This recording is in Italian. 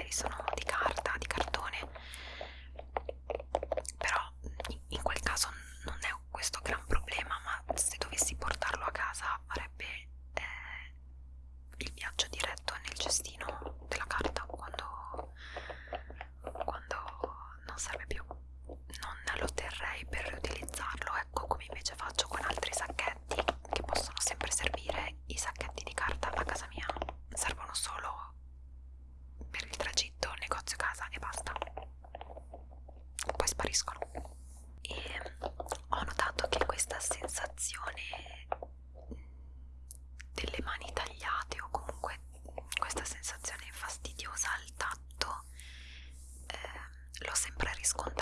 ci sono delle mani tagliate o comunque questa sensazione fastidiosa al tatto eh, l'ho sempre riscontrata